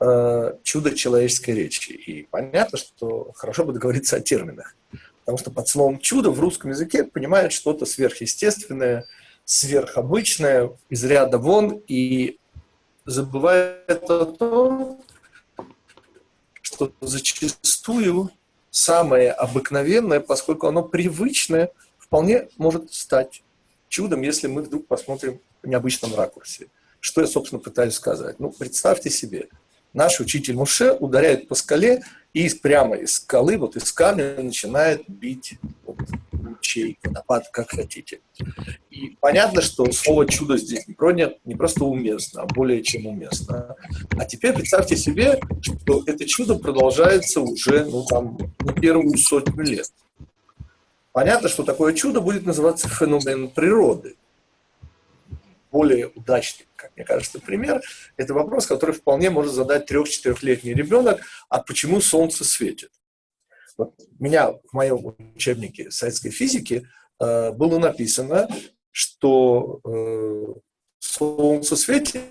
э, чудо человеческой речи. И понятно, что хорошо бы договориться о терминах. Потому что под словом «чудо» в русском языке понимают что-то сверхъестественное, сверхобычное, из ряда вон, и забывает о том, что зачастую самое обыкновенное, поскольку оно привычное, вполне может стать чудом, если мы вдруг посмотрим в необычном ракурсе. Что я, собственно, пытаюсь сказать? Ну, представьте себе, наш учитель Муше ударяет по скале, и прямо из скалы, вот из камня начинает бить вот, лучей, водопад, как хотите. И понятно, что слово «чудо» здесь не, про, не просто уместно, а более чем уместно. А теперь представьте себе, что это чудо продолжается уже ну, там, не первую сотню лет. Понятно, что такое чудо будет называться феномен природы. Более удачный, как мне кажется, пример – это вопрос, который вполне может задать трех-четырехлетний ребенок, а почему солнце светит? Вот меня в моем учебнике советской физики э, было написано, что э, солнце светит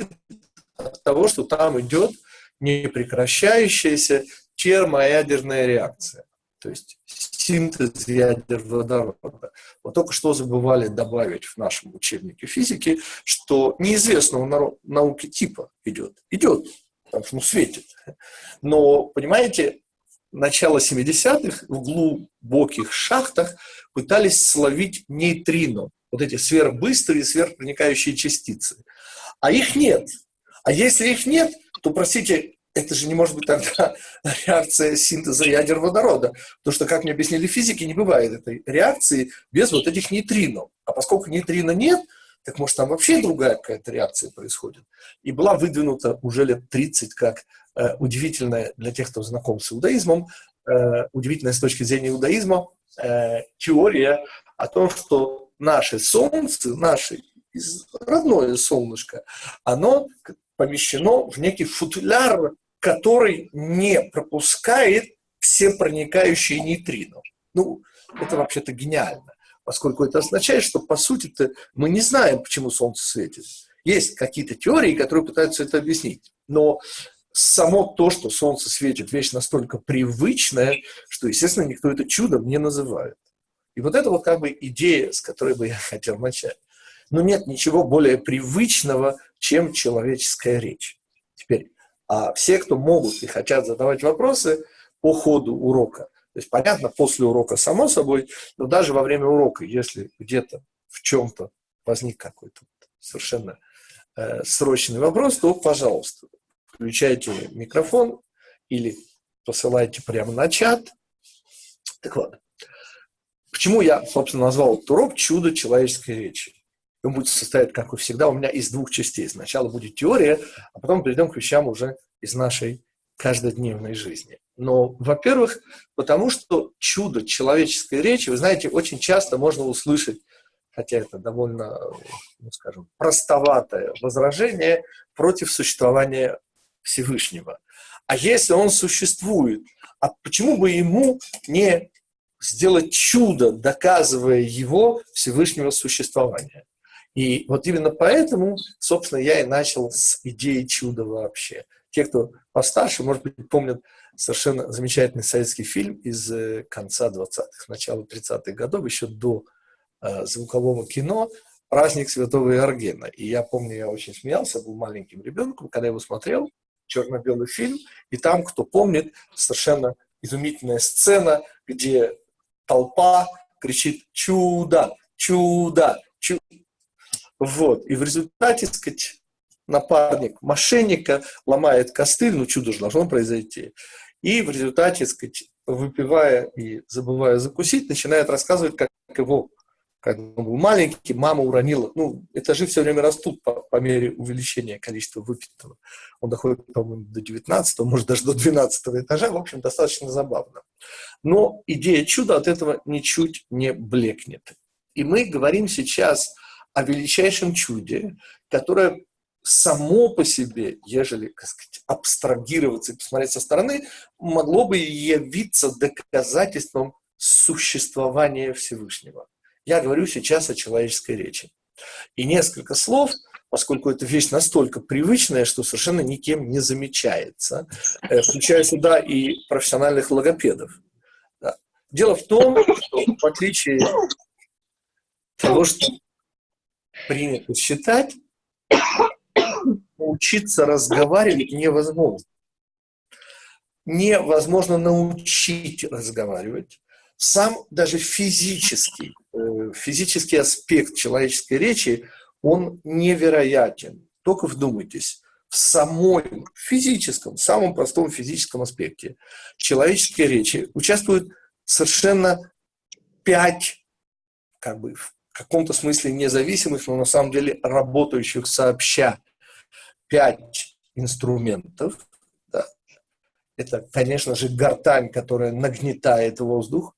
от того, что там идет непрекращающаяся термоядерная реакция. То есть синтез ядер водорода. Вот только что забывали добавить в нашем учебнике физики, что неизвестного науки типа идет. Идет, потому что ну, светит. Но, понимаете, начало 70-х в глубоких шахтах пытались словить нейтрино, вот эти сверхбыстрые, сверхпроникающие частицы. А их нет. А если их нет, то, простите, это же не может быть тогда реакция синтеза ядер водорода. Потому что, как мне объяснили физики, не бывает этой реакции без вот этих нейтрино. А поскольку нейтрино нет, так может там вообще другая какая-то реакция происходит. И была выдвинута уже лет 30 как э, удивительная для тех, кто знаком с иудаизмом, э, удивительная с точки зрения иудаизма э, теория о том, что наше Солнце, наше родное солнышко, оно помещено в некий футляр, который не пропускает все проникающие нейтрино. Ну, это вообще-то гениально, поскольку это означает, что, по сути-то, мы не знаем, почему Солнце светит. Есть какие-то теории, которые пытаются это объяснить, но само то, что Солнце светит, вещь настолько привычная, что, естественно, никто это чудом не называет. И вот это вот как бы идея, с которой бы я хотел начать. Но нет ничего более привычного, чем человеческая речь. Теперь, а все, кто могут и хотят задавать вопросы по ходу урока, то есть, понятно, после урока само собой, но даже во время урока, если где-то в чем-то возник какой-то совершенно э, срочный вопрос, то, пожалуйста, включайте микрофон или посылайте прямо на чат. Так вот, почему я, собственно, назвал этот урок «Чудо человеческой речи»? Он будет состоять, как и всегда, у меня из двух частей. Сначала будет теория, а потом перейдем к вещам уже из нашей каждодневной жизни. Но, во-первых, потому что чудо человеческой речи, вы знаете, очень часто можно услышать, хотя это довольно, ну, скажем, простоватое возражение против существования Всевышнего. А если он существует, а почему бы ему не сделать чудо, доказывая его Всевышнего существования? И вот именно поэтому, собственно, я и начал с идеи чуда вообще. Те, кто постарше, может быть, помнят совершенно замечательный советский фильм из э, конца 20-х, начала 30-х годов, еще до э, звукового кино «Праздник Святого Иоргена». И я помню, я очень смеялся, был маленьким ребенком, когда его смотрел, черно-белый фильм, и там, кто помнит, совершенно изумительная сцена, где толпа кричит «Чудо! Чудо! Чудо!» Вот. И в результате, так сказать, напарник мошенника ломает костыль, ну чудо же должно произойти. И в результате, так сказать, выпивая и забывая закусить, начинает рассказывать, как его, когда он был маленький, мама уронила. Ну, этажи все время растут по, по мере увеличения количества выпитого. Он доходит, по-моему, до 19 может, даже до 12 этажа. В общем, достаточно забавно. Но идея чуда от этого ничуть не блекнет. И мы говорим сейчас о величайшем чуде, которое само по себе, ежели, сказать, абстрагироваться и посмотреть со стороны, могло бы явиться доказательством существования Всевышнего. Я говорю сейчас о человеческой речи. И несколько слов поскольку это вещь настолько привычная, что совершенно никем не замечается, э, включая сюда и профессиональных логопедов. Дело в том, что в отличие того, что принято считать, научиться разговаривать невозможно. Невозможно научить разговаривать. Сам даже физический, э, физический аспект человеческой речи, он невероятен. Только вдумайтесь, в самом физическом, самом простом физическом аспекте человеческой речи участвуют совершенно пять, как бы в каком-то смысле независимых, но на самом деле работающих сообща пять инструментов. Да. Это, конечно же, гортань, которая нагнетает воздух.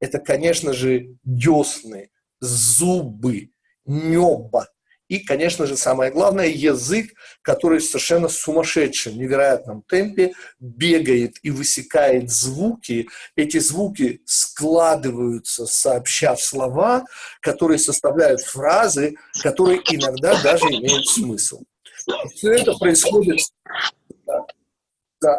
Это, конечно же, десны, зубы, небо. И, конечно же, самое главное, язык, который совершенно сумасшедшем, невероятном темпе бегает и высекает звуки. Эти звуки складываются, сообща слова, которые составляют фразы, которые иногда даже имеют смысл. Все это происходит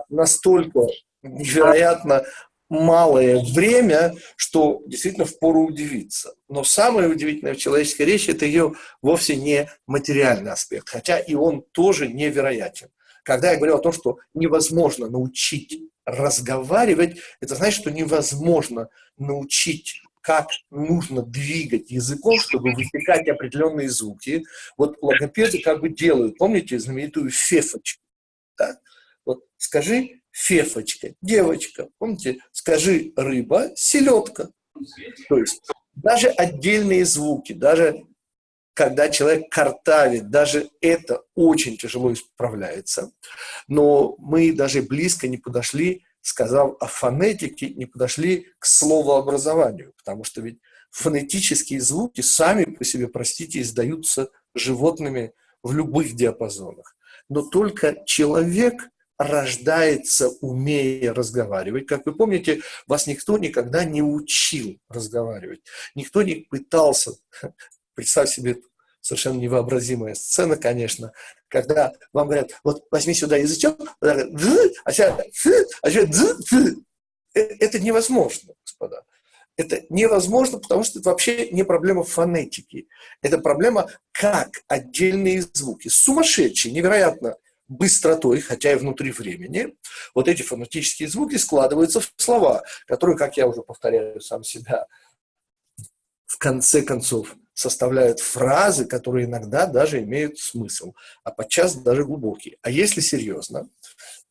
настолько невероятно малое время, что действительно впору удивиться. Но самое удивительное в человеческой речи – это ее вовсе не материальный аспект, хотя и он тоже невероятен. Когда я говорю о том, что невозможно научить разговаривать, это значит, что невозможно научить как нужно двигать языком, чтобы высекать определенные звуки. Вот логопеды как бы делают, помните знаменитую фефочку? Да? Вот скажи фефочка, девочка, помните, скажи рыба, селедка. То есть даже отдельные звуки, даже когда человек картавит, даже это очень тяжело исправляется. Но мы даже близко не подошли сказав о фонетике, не подошли к словообразованию, потому что ведь фонетические звуки сами по себе, простите, издаются животными в любых диапазонах. Но только человек рождается, умея разговаривать. Как вы помните, вас никто никогда не учил разговаривать. Никто не пытался, представь себе совершенно невообразимая сцена, конечно, когда вам говорят, вот возьми сюда язычок, а сейчас, а сейчас э, это невозможно, господа. Это невозможно, потому что это вообще не проблема фонетики. Это проблема, как отдельные звуки, сумасшедшие, невероятно быстротой, хотя и внутри времени, вот эти фонетические звуки складываются в слова, которые, как я уже повторяю сам себя, в конце концов составляют фразы, которые иногда даже имеют смысл, а подчас даже глубокие. А если серьезно,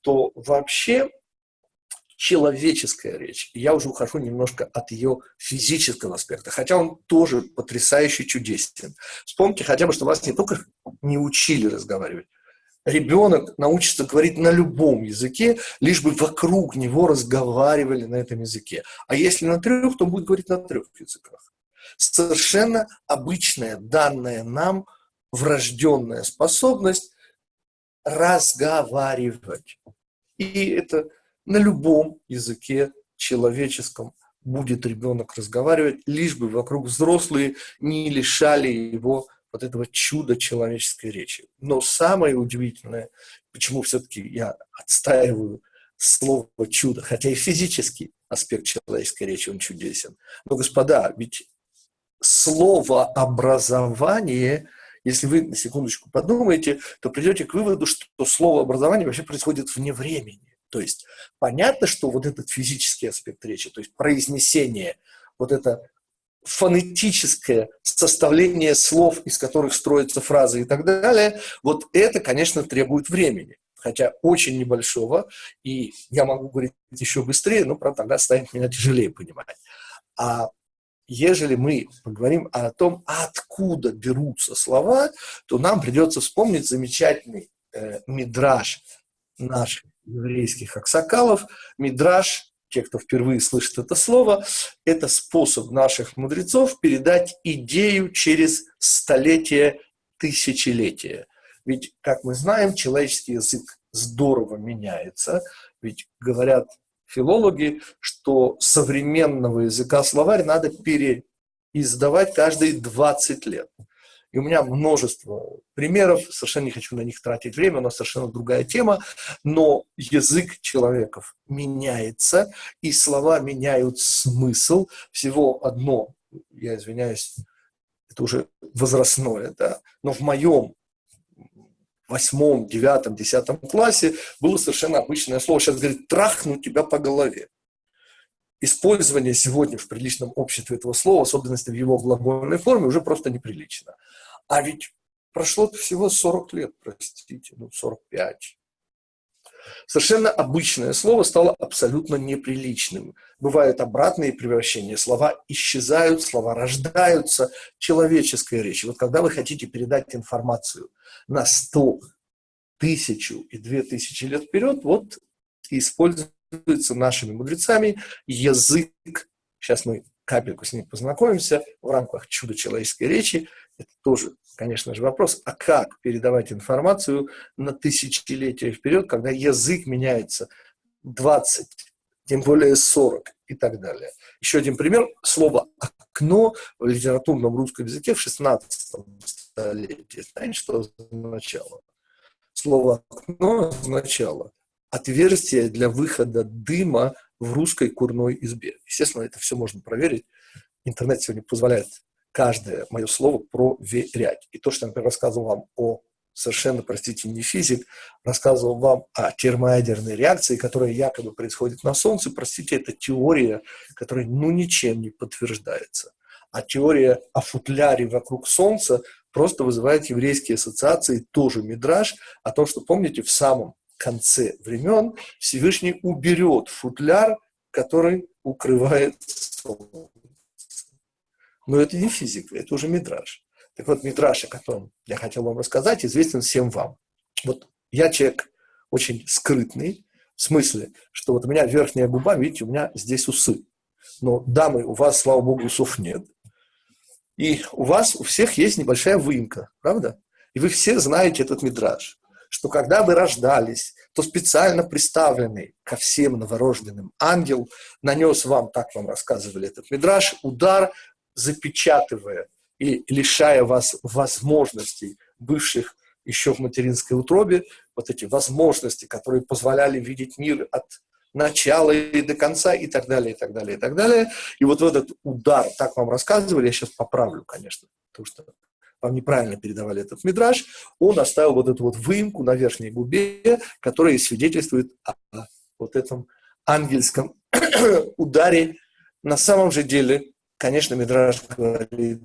то вообще человеческая речь, я уже ухожу немножко от ее физического аспекта, хотя он тоже потрясающе чудесен. Вспомните хотя бы, что вас не только не учили разговаривать, ребенок научится говорить на любом языке, лишь бы вокруг него разговаривали на этом языке. А если на трех, то он будет говорить на трех языках совершенно обычная, данная нам врожденная способность разговаривать. И это на любом языке человеческом будет ребенок разговаривать, лишь бы вокруг взрослые не лишали его вот этого чуда человеческой речи. Но самое удивительное, почему все-таки я отстаиваю слово чудо, хотя и физический аспект человеческой речи, он чудесен. Но, господа, ведь слово образование, если вы на секундочку подумаете, то придете к выводу, что слово образование вообще происходит вне времени. То есть понятно, что вот этот физический аспект речи, то есть произнесение, вот это фонетическое составление слов, из которых строятся фразы и так далее, вот это, конечно, требует времени хотя очень небольшого, и я могу говорить еще быстрее, но, правда, тогда станет меня тяжелее понимать. А ежели мы поговорим о том, откуда берутся слова, то нам придется вспомнить замечательный э, мидраж наших еврейских аксакалов. Мидраж, те, кто впервые слышит это слово, это способ наших мудрецов передать идею через столетия, тысячелетия. Ведь, как мы знаем, человеческий язык здорово меняется. Ведь говорят филологи, что современного языка словарь надо переиздавать каждые 20 лет. И у меня множество примеров, совершенно не хочу на них тратить время, у нас совершенно другая тема, но язык человеков меняется, и слова меняют смысл. Всего одно, я извиняюсь, это уже возрастное, да, но в моем восьмом, девятом, десятом классе было совершенно обычное слово. Сейчас говорит «трахну тебя по голове». Использование сегодня в приличном обществе этого слова, особенности в его глагольной форме, уже просто неприлично. А ведь прошло всего 40 лет, простите, ну 45. Совершенно обычное слово стало абсолютно неприличным. Бывают обратные превращения. Слова исчезают, слова рождаются. Человеческая речь. Вот когда вы хотите передать информацию на 100, тысячу и две тысячи лет вперед, вот используется нашими мудрецами язык. Сейчас мы капельку с ним познакомимся в рамках чуда человеческой речи. Это тоже, конечно же, вопрос, а как передавать информацию на тысячелетия вперед, когда язык меняется 20, тем более 40 и так далее. Еще один пример. Слово «окно» в литературном русском языке в 16 столетии. Знаете, что означало? Слово «окно» означало отверстие для выхода дыма в русской курной избе. Естественно, это все можно проверить. Интернет сегодня позволяет каждое мое слово проверять. И то, что я, например, рассказывал вам о совершенно, простите, не физик, рассказывал вам о термоядерной реакции, которая якобы происходит на Солнце. Простите, это теория, которая ну ничем не подтверждается. А теория о футляре вокруг Солнца просто вызывает еврейские ассоциации, тоже мидраж, о том, что, помните, в самом конце времен Всевышний уберет футляр, который укрывает солнце. Но это не физика, это уже мидраж. Так вот, мидраж, о котором я хотел вам рассказать, известен всем вам. Вот я человек очень скрытный, в смысле, что вот у меня верхняя губа, видите, у меня здесь усы. Но, дамы, у вас, слава богу, усов нет. И у вас у всех есть небольшая выемка, правда? И вы все знаете этот мидраж что когда вы рождались, то специально представленный ко всем новорожденным ангел нанес вам, так вам рассказывали этот мидраж, удар, запечатывая и лишая вас возможностей, бывших еще в материнской утробе, вот эти возможности, которые позволяли видеть мир от начала и до конца, и так далее, и так далее, и так далее. И вот этот удар, так вам рассказывали, я сейчас поправлю, конечно, потому что вам неправильно передавали этот мидраж, он оставил вот эту вот выемку на верхней губе, которая свидетельствует о вот этом ангельском ударе. На самом же деле, конечно, мидраж говорит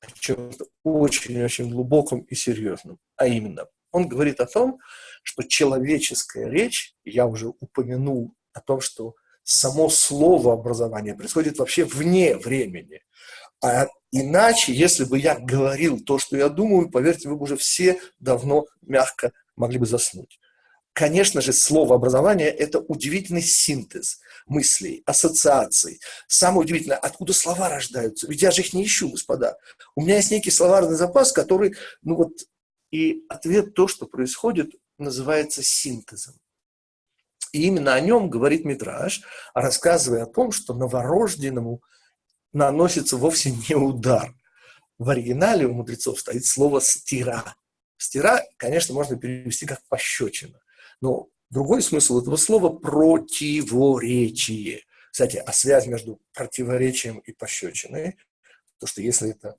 о чем-то очень-очень глубоком и серьезном. А именно, он говорит о том, что человеческая речь, я уже упомянул о том, что само слово образования происходит вообще вне времени. А иначе, если бы я говорил то, что я думаю, поверьте, вы бы уже все давно мягко могли бы заснуть. Конечно же, слово образование – это удивительный синтез мыслей, ассоциаций. Самое удивительное, откуда слова рождаются. Ведь я же их не ищу, господа. У меня есть некий словарный запас, который, ну вот, и ответ то, что происходит, называется синтезом. И именно о нем говорит Митраж, рассказывая о том, что новорожденному наносится вовсе не удар. В оригинале у мудрецов стоит слово «стира». «Стира», конечно, можно перевести как «пощечина». Но другой смысл этого слова – противоречие. Кстати, а связь между противоречием и пощечиной, то что если это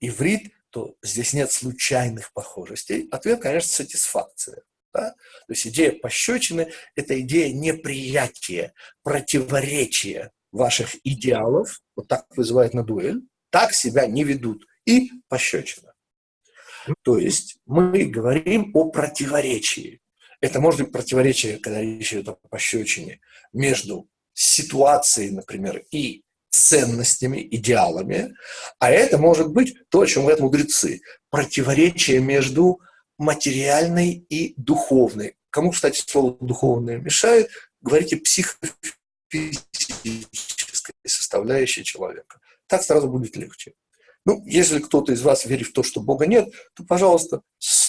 иврит, то здесь нет случайных похожестей. Ответ, конечно, сатисфакция. Да? То есть идея пощечины – это идея неприятия, противоречия ваших идеалов, вот так вызывает на дуэль, так себя не ведут. И пощечина. То есть мы говорим о противоречии. Это может быть противоречие, когда речь идет о пощечине, между ситуацией, например, и ценностями, идеалами, а это может быть то, о чем говорят мудрецы, противоречие между материальной и духовной. Кому, кстати, слово «духовное» мешает, говорите психофизической составляющей человека. Так сразу будет легче. Ну, если кто-то из вас верит в то, что Бога нет, то, пожалуйста,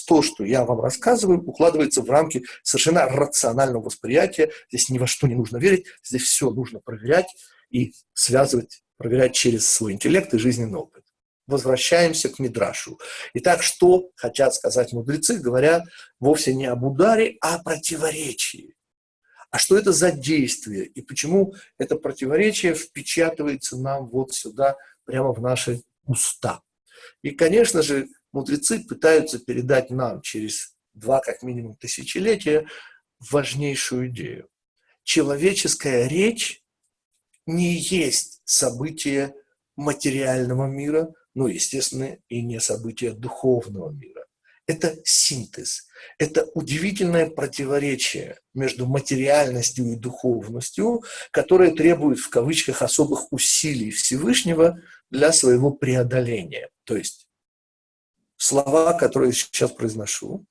то, что я вам рассказываю, укладывается в рамки совершенно рационального восприятия. Здесь ни во что не нужно верить, здесь все нужно проверять и связывать, проверять через свой интеллект и жизненный опыт. возвращаемся к Мидрашу. Итак, что хотят сказать мудрецы, говоря вовсе не об ударе, а о противоречии. А что это за действие и почему это противоречие впечатывается нам вот сюда, прямо в наши уста. И, конечно же, мудрецы пытаются передать нам через два, как минимум, тысячелетия важнейшую идею. Человеческая речь не есть событие материального мира, ну, естественно, и не событие духовного мира. Это синтез, это удивительное противоречие между материальностью и духовностью, которое требует в кавычках особых усилий Всевышнего для своего преодоления. То есть слова, которые я сейчас произношу,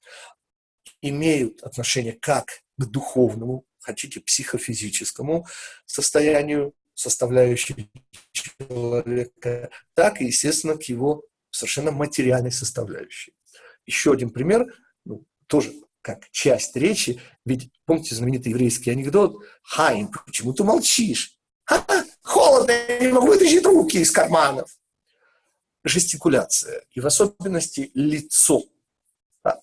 имеют отношение как к духовному, хотите, психофизическому состоянию составляющей человека, так и, естественно, к его совершенно материальной составляющей. Еще один пример, ну, тоже как часть речи, ведь помните знаменитый еврейский анекдот «Хайм, почему ты молчишь? Ха -ха, холодно, я не могу вытащить руки из карманов». Жестикуляция, и в особенности лицо,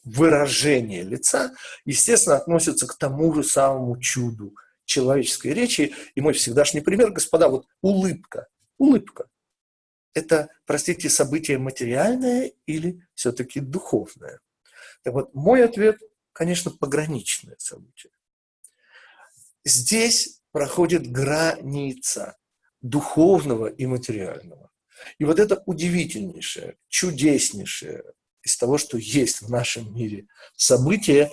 выражение лица, естественно, относится к тому же самому чуду – человеческой речи. И мой всегдашний пример, господа, вот улыбка. Улыбка. Это, простите, событие материальное или все-таки духовное? Так вот, мой ответ, конечно, пограничное событие. Здесь проходит граница духовного и материального. И вот это удивительнейшее, чудеснейшее из того, что есть в нашем мире событие,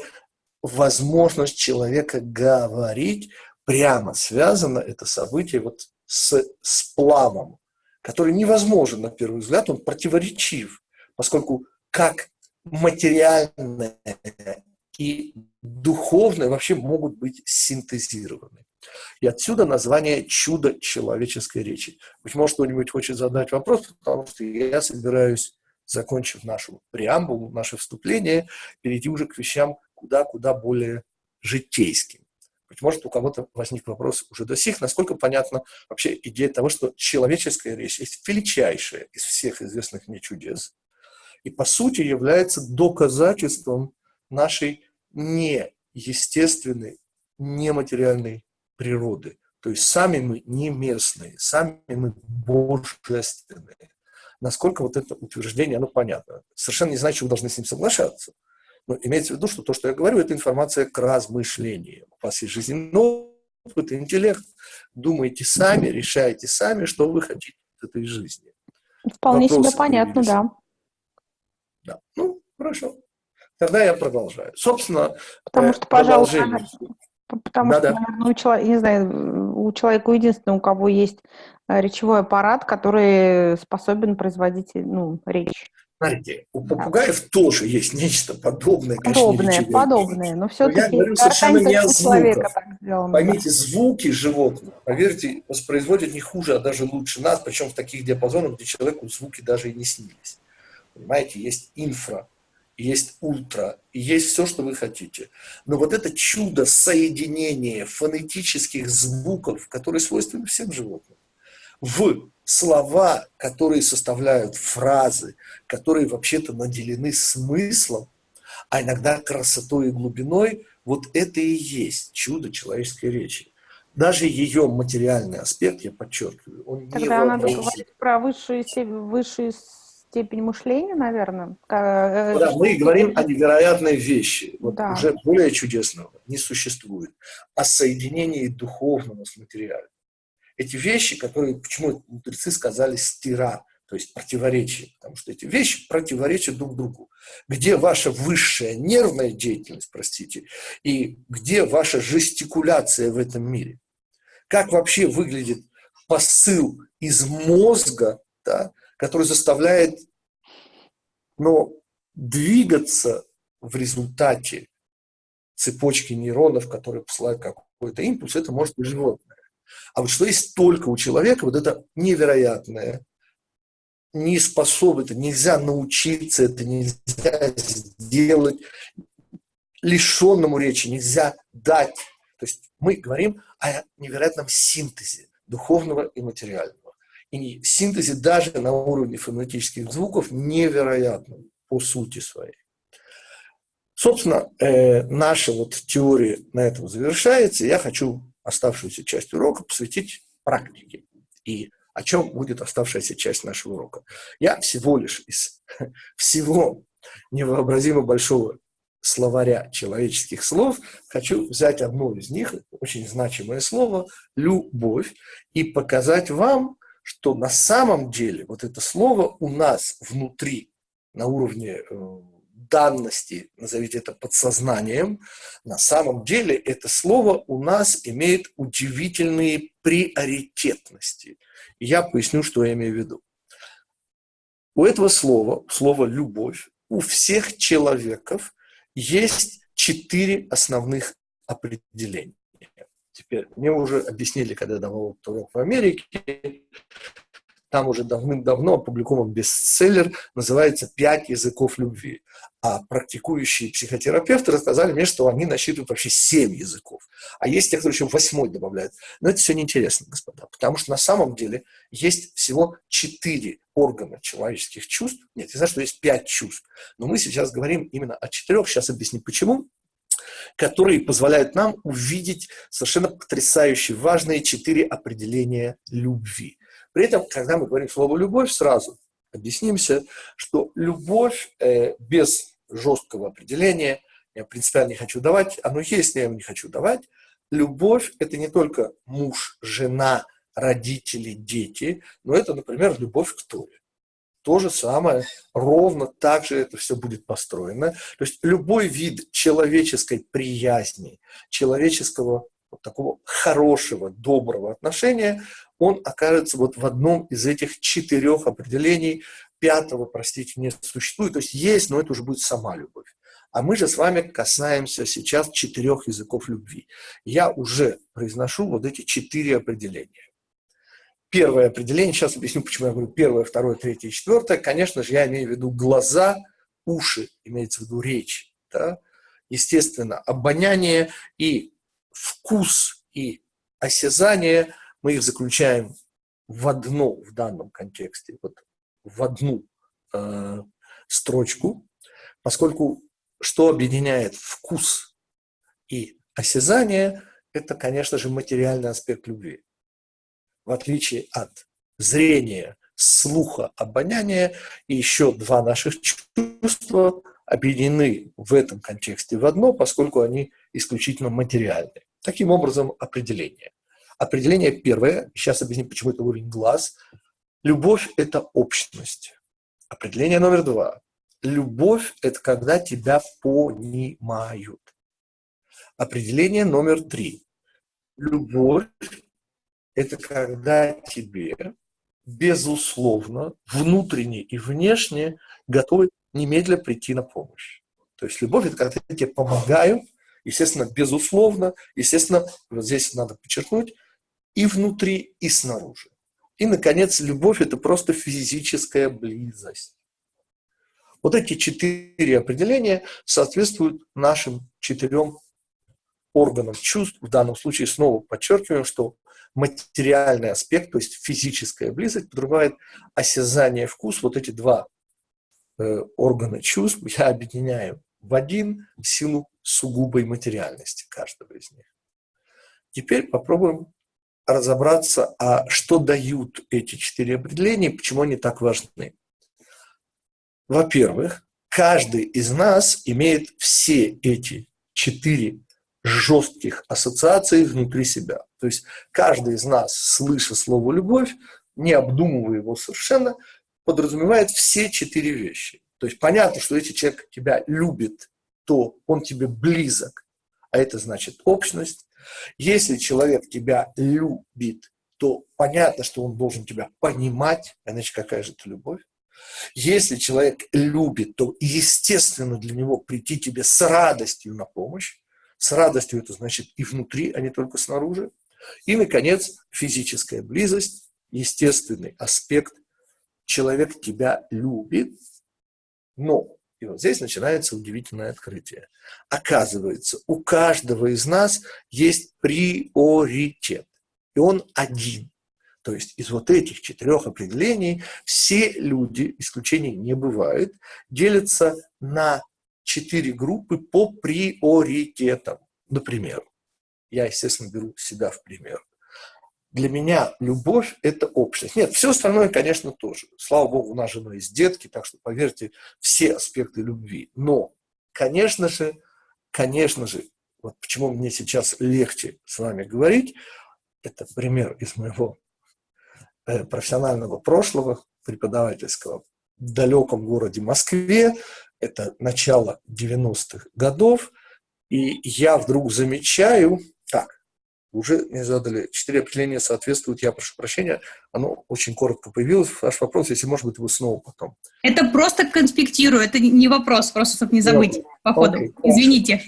возможность человека говорить, прямо связано это событие вот с сплавом, который невозможен на первый взгляд, он противоречив, поскольку как материальное и духовное вообще могут быть синтезированы. И отсюда название «чудо человеческой речи». Быть может, кто-нибудь хочет задать вопрос, потому что я собираюсь, закончив нашу преамбулу, наше вступление, перейти уже к вещам куда-куда более житейским. Быть может, у кого-то возник вопрос уже до сих, насколько понятна вообще идея того, что человеческая речь есть величайшая из всех известных мне чудес, и по сути является доказательством нашей неестественной, нематериальной природы. То есть сами мы не местные, сами мы божественные. Насколько вот это утверждение, оно понятно. Совершенно не значит, что вы должны с ним соглашаться. Но имеется в виду, что то, что я говорю, это информация к размышлению. У вас есть жизненный опыт, интеллект. Думайте сами, решайте сами, что вы хотите от этой жизни. Вполне Вопросы себе понятно, да. Да. Ну, хорошо. Тогда я продолжаю. Собственно, Потому что, пожалуйста, Потому да, что, да. наверное, у человека, не знаю, у человека единственное, у кого есть э, речевой аппарат, который способен производить ну, речь. Смотрите, у попугаев да. тоже есть нечто подобное. Подобное, конечно, подобное, но все-таки... Я говорю совершенно не о звуках. Поймите, звуки животных, поверьте, воспроизводят не хуже, а даже лучше нас, причем в таких диапазонах, где человеку звуки даже и не снились. Понимаете, есть инфра, есть ультра, и есть все, что вы хотите. Но вот это чудо соединения фонетических звуков, которые свойственны всем животным, в слова, которые составляют фразы, которые вообще-то наделены смыслом, а иногда красотой и глубиной, вот это и есть чудо человеческой речи. Даже ее материальный аспект, я подчеркиваю, он Тогда не надо говорить про высшую, высшую степень мышления, наверное. Э, да, мы говорим о невероятной вещи. Вот да. Уже более чудесного не существует. О соединении духовного с материальным эти вещи, которые, почему мудрецы сказали стира, то есть противоречие, потому что эти вещи противоречат друг другу. Где ваша высшая нервная деятельность, простите, и где ваша жестикуляция в этом мире? Как вообще выглядит посыл из мозга, да, который заставляет ну, двигаться в результате цепочки нейронов, которые посылают какой-то импульс, это может быть животное. А вот что есть только у человека, вот это невероятное, не способен, это нельзя научиться, это нельзя сделать, лишенному речи нельзя дать. То есть мы говорим о невероятном синтезе духовного и материального. И синтезе даже на уровне фонетических звуков невероятно по сути своей. Собственно, э, наша вот теория на этом завершается. Я хочу оставшуюся часть урока посвятить практике. И о чем будет оставшаяся часть нашего урока. Я всего лишь из всего невообразимо большого словаря человеческих слов хочу взять одно из них, очень значимое слово «любовь», и показать вам, что на самом деле вот это слово у нас внутри, на уровне э, данности, назовите это подсознанием, на самом деле это слово у нас имеет удивительные приоритетности. И я поясню, что я имею в виду. У этого слова, слова «любовь», у всех человеков есть четыре основных определения. Теперь мне уже объяснили, когда я давал урок в Америке, там уже давным-давно опубликован бестселлер, называется «Пять языков любви». А практикующие психотерапевты рассказали мне, что они насчитывают вообще семь языков. А есть те, кто еще восьмой добавляют. Но это все неинтересно, господа, потому что на самом деле есть всего четыре органа человеческих чувств. Нет, я знаю, что есть пять чувств. Но мы сейчас говорим именно о четырех. Сейчас объясню, почему которые позволяют нам увидеть совершенно потрясающе важные четыре определения любви. При этом, когда мы говорим слово «любовь», сразу объяснимся, что любовь э, без жесткого определения, я принципиально не хочу давать, оно есть, но я его не хочу давать, любовь – это не только муж, жена, родители, дети, но это, например, любовь к Торе. То же самое, ровно так же это все будет построено. То есть любой вид человеческой приязни, человеческого вот такого хорошего, доброго отношения, он окажется вот в одном из этих четырех определений. Пятого, простите, не существует. То есть есть, но это уже будет сама любовь. А мы же с вами касаемся сейчас четырех языков любви. Я уже произношу вот эти четыре определения. Первое определение, сейчас объясню, почему я говорю первое, второе, третье и четвертое. Конечно же, я имею в виду глаза, уши, имеется в виду речь. Да? Естественно, обоняние и вкус и осязание, мы их заключаем в одно, в данном контексте, вот в одну э, строчку, поскольку что объединяет вкус и осязание, это, конечно же, материальный аспект любви. В отличие от зрения, слуха, обоняния, и еще два наших чувства объединены в этом контексте в одно, поскольку они исключительно материальны. Таким образом, определение. Определение первое, сейчас объясню, почему это уровень глаз. Любовь – это общность. Определение номер два. Любовь – это когда тебя понимают. Определение номер три. Любовь – это когда тебе, безусловно, внутренне и внешне готовы немедленно прийти на помощь. То есть любовь – это когда тебе помогают, естественно, безусловно, естественно, вот здесь надо подчеркнуть, и внутри, и снаружи. И, наконец, любовь – это просто физическая близость. Вот эти четыре определения соответствуют нашим четырем органам чувств. В данном случае снова подчеркиваем, что материальный аспект, то есть физическая близость, подразумевает осязание, вкус. Вот эти два э, органа чувств я объединяю в один силу сугубой материальности каждого из них. Теперь попробуем разобраться, а что дают эти четыре определения почему они так важны. Во-первых, каждый из нас имеет все эти четыре жестких ассоциаций внутри себя. То есть каждый из нас, слыша слово «любовь», не обдумывая его совершенно, подразумевает все четыре вещи. То есть понятно, что если человек тебя любит, то он тебе близок, а это значит общность. Если человек тебя любит, то понятно, что он должен тебя понимать, иначе какая же это любовь. Если человек любит, то естественно для него прийти тебе с радостью на помощь. С радостью это значит и внутри, а не только снаружи. И, наконец, физическая близость, естественный аспект. Человек тебя любит, но и вот здесь начинается удивительное открытие. Оказывается, у каждого из нас есть приоритет, и он один. То есть из вот этих четырех определений все люди, исключений не бывает, делятся на четыре группы по приоритетам. Например, я, естественно, беру себя в пример. Для меня любовь – это общность. Нет, все остальное, конечно, тоже. Слава Богу, у нас жена есть детки, так что, поверьте, все аспекты любви. Но, конечно же, конечно же, вот почему мне сейчас легче с вами говорить, это пример из моего э, профессионального прошлого, преподавательского, в далеком городе Москве, это начало 90-х годов, и я вдруг замечаю, так, уже мне задали четыре определения соответствуют, я прошу прощения, оно очень коротко появилось, ваш вопрос, если может быть, его снова потом. Это просто конспектирую, это не вопрос, просто чтобы не забыть ну, по ходу, окей, извините.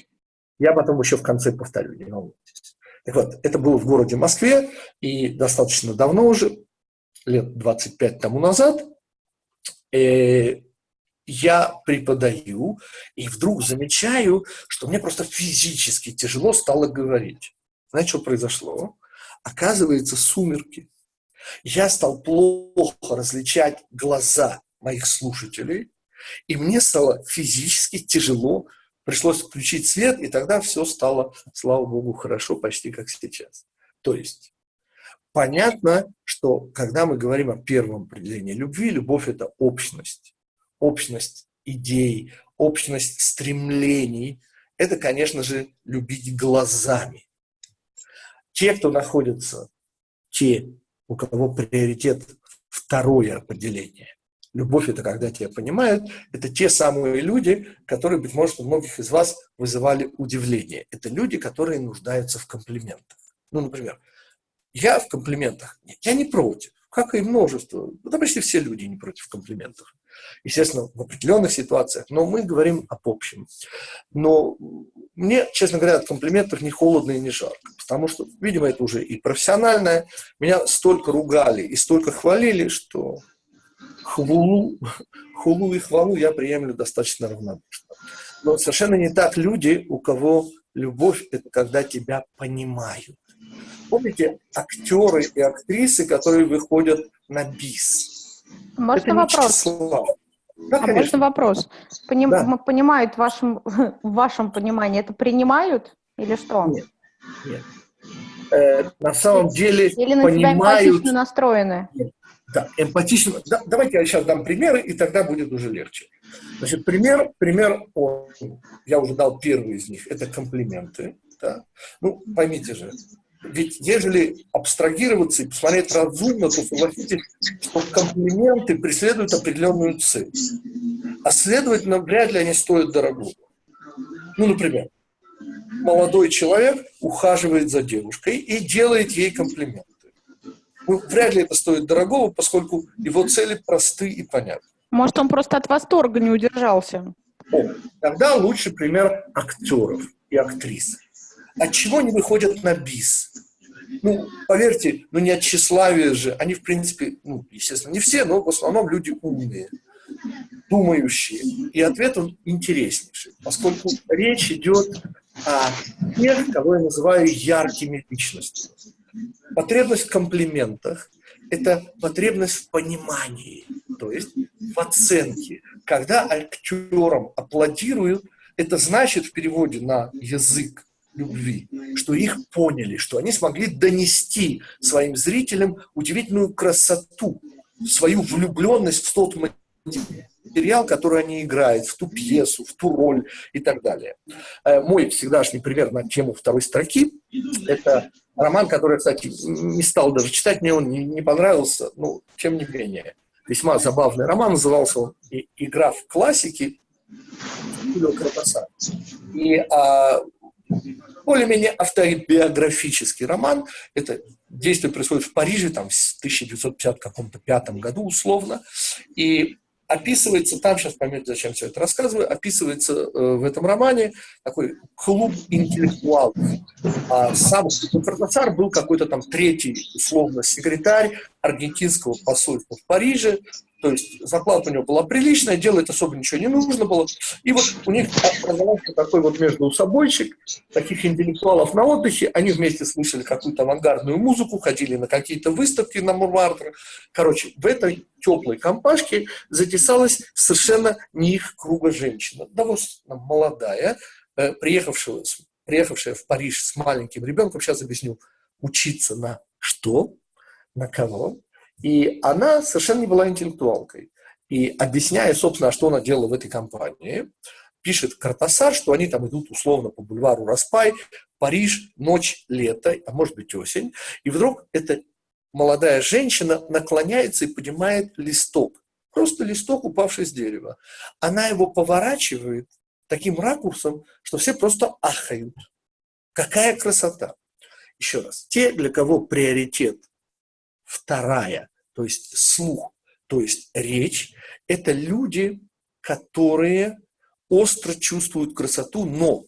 Я потом еще в конце повторю, не волнуйтесь. Так вот, это было в городе Москве, и достаточно давно уже, лет 25 тому назад, э, я преподаю, и вдруг замечаю, что мне просто физически тяжело стало говорить. Знаете, что произошло? Оказывается, сумерки. Я стал плохо различать глаза моих слушателей, и мне стало физически тяжело. Пришлось включить свет, и тогда все стало, слава богу, хорошо, почти как сейчас. То есть понятно, что когда мы говорим о первом определении любви, любовь – это общность. Общность идей, общность стремлений – это, конечно же, любить глазами. Те, кто находится, те, у кого приоритет второе определение. Любовь – это когда тебя понимают. Это те самые люди, которые, быть может, у многих из вас вызывали удивление. Это люди, которые нуждаются в комплиментах. Ну, например, я в комплиментах, я не против, как и множество, да почти все люди не против комплиментов естественно, в определенных ситуациях, но мы говорим об общем. Но мне, честно говоря, от комплиментов не холодно и не жарко, потому что, видимо, это уже и профессиональное. Меня столько ругали и столько хвалили, что хвалу, хулу и хвалу я приемлю достаточно равнодушно. Но совершенно не так люди, у кого любовь – это когда тебя понимают. Помните актеры и актрисы, которые выходят на бис? Можно вопрос? Да, а можно вопрос? Поним, да. Понимают в вашем, в вашем понимании, это принимают или что? Нет. Нет. Э, на самом деле Или на понимают... тебя эмпатично настроены? Нет. Да, эмпатично. Да, давайте я сейчас дам примеры, и тогда будет уже легче. Значит, пример, пример, я уже дал первый из них, это комплименты. Да? Ну, поймите же, ведь ежели абстрагироваться и посмотреть разумно, то согласитесь, что комплименты преследуют определенную цель. А следовательно, вряд ли они стоят дорого. Ну, например, молодой человек ухаживает за девушкой и делает ей комплименты. Ну, вряд ли это стоит дорогого, поскольку его цели просты и понятны. Может, он просто от восторга не удержался? О, тогда лучший пример актеров и актрис. От чего они выходят на бис? Ну, поверьте, ну не от тщеславия же. Они, в принципе, ну, естественно, не все, но в основном люди умные, думающие. И ответ он интереснейший, поскольку речь идет о тех, кого я называю яркими личностями. Потребность в комплиментах – это потребность в понимании, то есть в оценке. Когда актерам аплодируют, это значит в переводе на язык любви, что их поняли, что они смогли донести своим зрителям удивительную красоту, свою влюбленность в тот материал, который они играют, в ту пьесу, в ту роль и так далее. Э, мой всегдашний пример на тему второй строки – это роман, который, кстати, не стал даже читать, мне он не, понравился, но тем не менее. Весьма забавный роман, назывался он «Игра в классики» Юлио Кратоса. И а, более-менее автобиографический роман. Это действие происходит в Париже, там, в 1955 году условно. И описывается, там сейчас поймете, зачем все это рассказываю, описывается э, в этом романе такой клуб интеллектуалов. А сам Картасар был какой-то там третий, условно, секретарь аргентинского посольства в Париже, то есть зарплата у него была приличная, делать особо ничего не нужно было. И вот у них образовался такой вот между собойчик, таких интеллектуалов на отдыхе, они вместе слушали какую-то авангардную музыку, ходили на какие-то выставки на Мурмартер. Короче, в этой теплой компашке затесалась совершенно не их круга женщина, довольно молодая, э, приехавшая, приехавшая в Париж с маленьким ребенком, сейчас объясню, учиться на что, на кого, и она совершенно не была интеллектуалкой. И объясняя, собственно, что она делала в этой компании, пишет Картасар, что они там идут условно по бульвару Распай, Париж, ночь, лето, а может быть осень. И вдруг эта молодая женщина наклоняется и поднимает листок. Просто листок, упавший с дерева. Она его поворачивает таким ракурсом, что все просто ахают. Какая красота! Еще раз, те, для кого приоритет Вторая, то есть слух, то есть речь, это люди, которые остро чувствуют красоту, но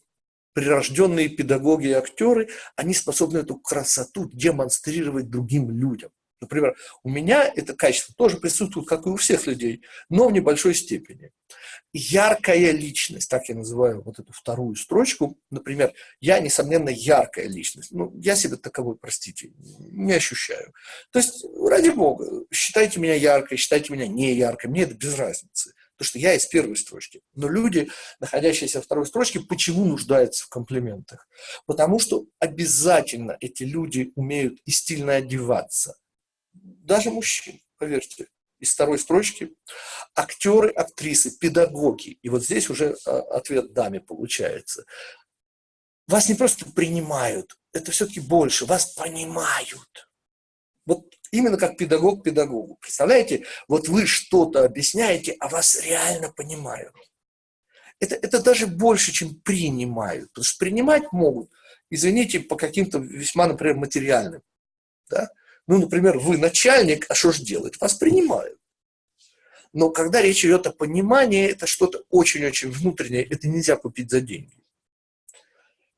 прирожденные педагоги и актеры, они способны эту красоту демонстрировать другим людям. Например, у меня это качество тоже присутствует, как и у всех людей, но в небольшой степени. Яркая личность, так я называю вот эту вторую строчку. Например, я, несомненно, яркая личность. Ну, я себя таковой, простите, не ощущаю. То есть, ради бога, считайте меня яркой, считайте меня не яркой, мне это без разницы. Потому что я из первой строчки. Но люди, находящиеся во второй строчке, почему нуждаются в комплиментах? Потому что обязательно эти люди умеют и стильно одеваться даже мужчин, поверьте, из второй строчки, актеры, актрисы, педагоги. И вот здесь уже а, ответ даме получается. Вас не просто принимают, это все-таки больше, вас понимают. Вот именно как педагог педагогу. Представляете, вот вы что-то объясняете, а вас реально понимают. Это, это даже больше, чем принимают. Потому что принимать могут, извините, по каким-то весьма, например, материальным. Да? Ну, например, вы начальник, а что же делать? Вас принимают. Но когда речь идет о понимании, это что-то очень-очень внутреннее, это нельзя купить за деньги.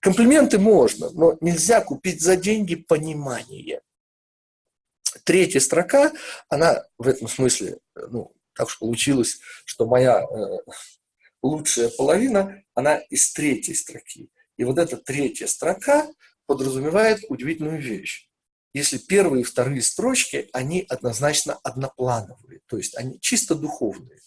Комплименты можно, но нельзя купить за деньги понимание. Третья строка, она в этом смысле, ну, так уж получилось, что моя э, лучшая половина, она из третьей строки. И вот эта третья строка подразумевает удивительную вещь если первые и вторые строчки, они однозначно одноплановые, то есть они чисто духовные.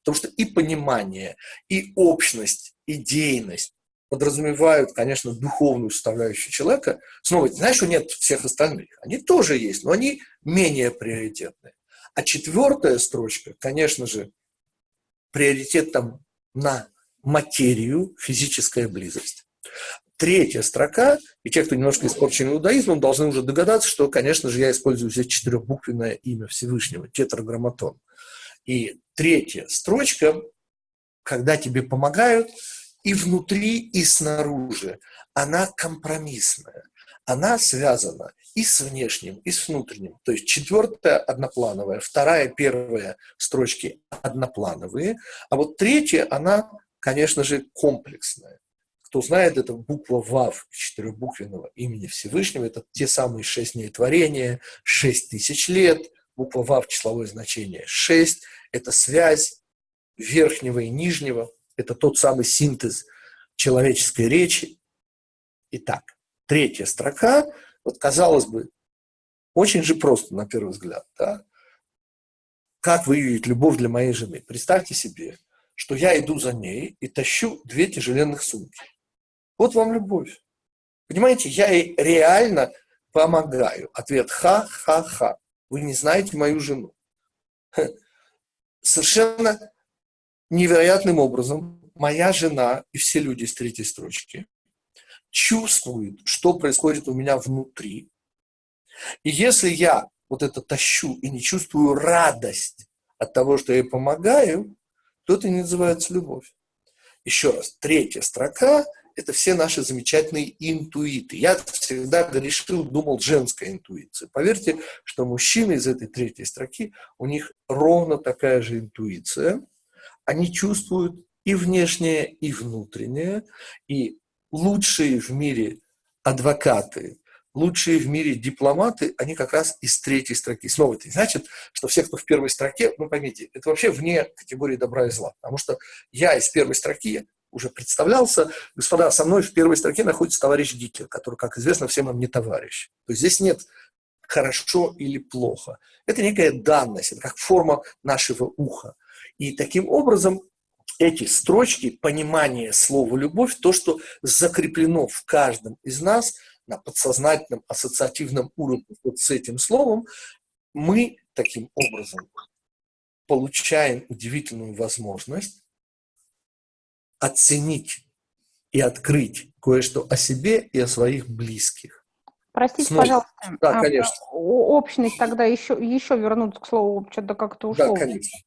Потому что и понимание, и общность, идейность подразумевают, конечно, духовную составляющую человека. Снова, знаешь, что нет всех остальных. Они тоже есть, но они менее приоритетные. А четвертая строчка, конечно же, приоритет там на материю, физическая близость. Третья строка, и те, кто немножко испорчен иудаизмом, должны уже догадаться, что, конечно же, я использую здесь четырехбуквенное имя Всевышнего, тетраграмматон. И третья строчка, когда тебе помогают и внутри, и снаружи, она компромиссная. Она связана и с внешним, и с внутренним. То есть четвертая одноплановая, вторая, первая строчки одноплановые, а вот третья, она, конечно же, комплексная. Кто знает, это буква ВАВ четырехбуквенного имени Всевышнего. Это те самые шесть дней творения, шесть тысяч лет. Буква ВАВ числовое значение шесть. Это связь верхнего и нижнего. Это тот самый синтез человеческой речи. Итак, третья строка. Вот казалось бы, очень же просто на первый взгляд. Да? Как выявить любовь для моей жены? Представьте себе, что я иду за ней и тащу две тяжеленных сумки. Вот вам любовь. Понимаете, я ей реально помогаю. Ответ ха-ха-ха. Вы не знаете мою жену. Совершенно невероятным образом моя жена и все люди с третьей строчки чувствуют, что происходит у меня внутри. И если я вот это тащу и не чувствую радость от того, что я ей помогаю, то это не называется любовь. Еще раз, третья строка это все наши замечательные интуиты. Я всегда грешил, думал, женская интуиция. Поверьте, что мужчины из этой третьей строки, у них ровно такая же интуиция. Они чувствуют и внешнее, и внутреннее. И лучшие в мире адвокаты лучшие в мире дипломаты, они как раз из третьей строки. Снова это не значит, что все, кто в первой строке, ну, поймите, это вообще вне категории добра и зла. Потому что я из первой строки уже представлялся. Господа, со мной в первой строке находится товарищ Гитлер, который, как известно, всем нам не товарищ. То есть здесь нет хорошо или плохо. Это некая данность, это как форма нашего уха. И таким образом эти строчки, понимание слова «любовь», то, что закреплено в каждом из нас на подсознательном ассоциативном уровне вот с этим словом, мы таким образом получаем удивительную возможность оценить и открыть кое-что о себе и о своих близких. Простите, Снова. пожалуйста. Да, а, конечно. Общность тогда еще, еще вернуться к слову, что-то как-то ушло. Да, конечно.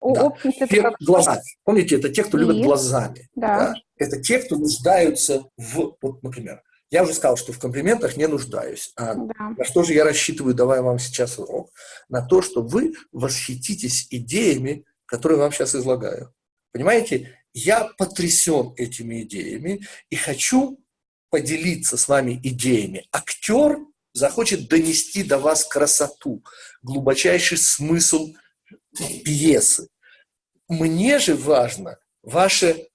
Да. Общность это как... Глаза. Помните, это те, кто и... любит глазами. Да. да. Это те, кто нуждаются в, вот, например, я уже сказал, что в комплиментах не нуждаюсь. А да. на что же я рассчитываю, давая вам сейчас урок? На то, что вы восхититесь идеями, которые вам сейчас излагаю. Понимаете, я потрясен этими идеями и хочу поделиться с вами идеями. Актер захочет донести до вас красоту, глубочайший смысл пьесы. Мне же важно ваше,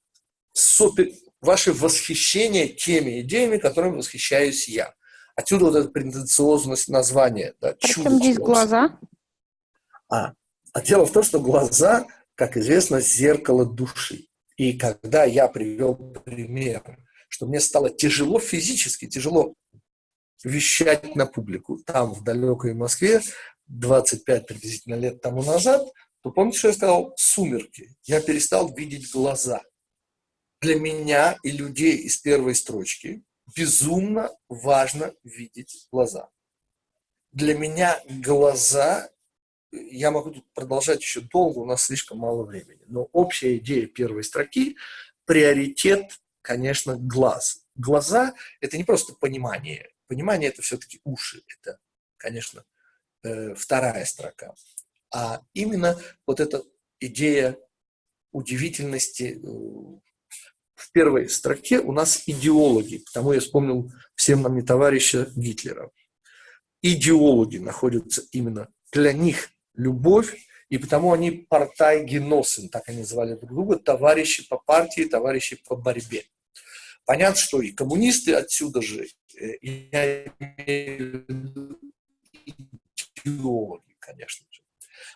супер, ваше восхищение теми идеями, которыми восхищаюсь я. Отсюда вот эта претенциозность названия. Да, Причем здесь глаза? А, а дело в том, что глаза как известно, зеркало души. И когда я привел пример, что мне стало тяжело физически, тяжело вещать на публику, там, в далекой Москве, 25 приблизительно лет тому назад, то помните, что я сказал? Сумерки. Я перестал видеть глаза. Для меня и людей из первой строчки безумно важно видеть глаза. Для меня глаза я могу тут продолжать еще долго, у нас слишком мало времени. Но общая идея первой строки – приоритет, конечно, глаз. Глаза – это не просто понимание. Понимание – это все-таки уши. Это, конечно, э, вторая строка. А именно вот эта идея удивительности э, в первой строке у нас идеологи, потому я вспомнил всем нам не товарища Гитлера. Идеологи находятся именно для них любовь, и потому они портай геносен, так они называли друг друга, товарищи по партии, товарищи по борьбе. Понятно, что и коммунисты отсюда же, э, я идеологи, конечно же.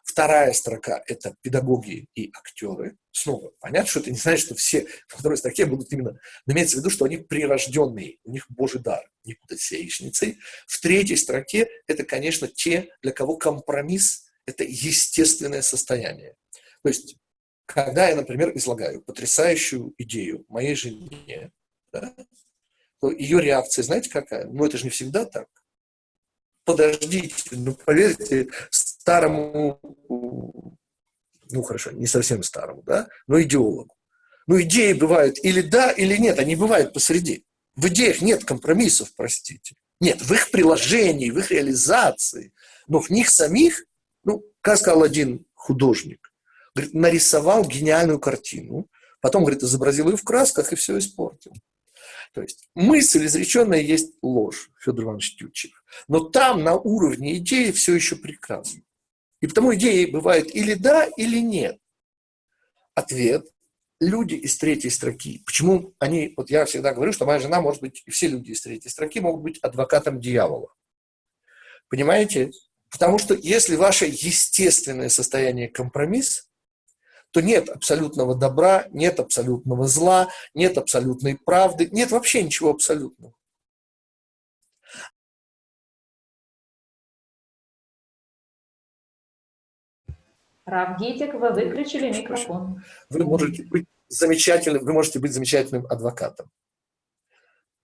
Вторая строка – это педагоги и актеры. Снова, понятно, что это не значит, что все во второй строке будут именно... Но имеется в виду, что они прирожденные, у них Божий дар, не путать с яичницей. В третьей строке – это, конечно, те, для кого компромисс это естественное состояние. То есть, когда я, например, излагаю потрясающую идею моей жене, да, то ее реакция, знаете, какая? Ну, это же не всегда так. Подождите, ну, поверьте, старому, ну, хорошо, не совсем старому, да, но идеологу. Ну, идеи бывают или да, или нет, они бывают посреди. В идеях нет компромиссов, простите. Нет, в их приложении, в их реализации, но в них самих ну, как сказал один художник, говорит, нарисовал гениальную картину, потом, говорит, изобразил ее в красках и все испортил. То есть мысль изреченная есть ложь, Федор Иванович Тютчев. Но там на уровне идеи все еще прекрасно. И потому идеи бывают или да, или нет. Ответ – люди из третьей строки. Почему они, вот я всегда говорю, что моя жена может быть, и все люди из третьей строки могут быть адвокатом дьявола. Понимаете? Потому что если ваше естественное состояние компромисс, то нет абсолютного добра, нет абсолютного зла, нет абсолютной правды, нет вообще ничего абсолютного. Равгитик, вы выключили микрофон. Вы можете быть замечательным, вы можете быть замечательным адвокатом.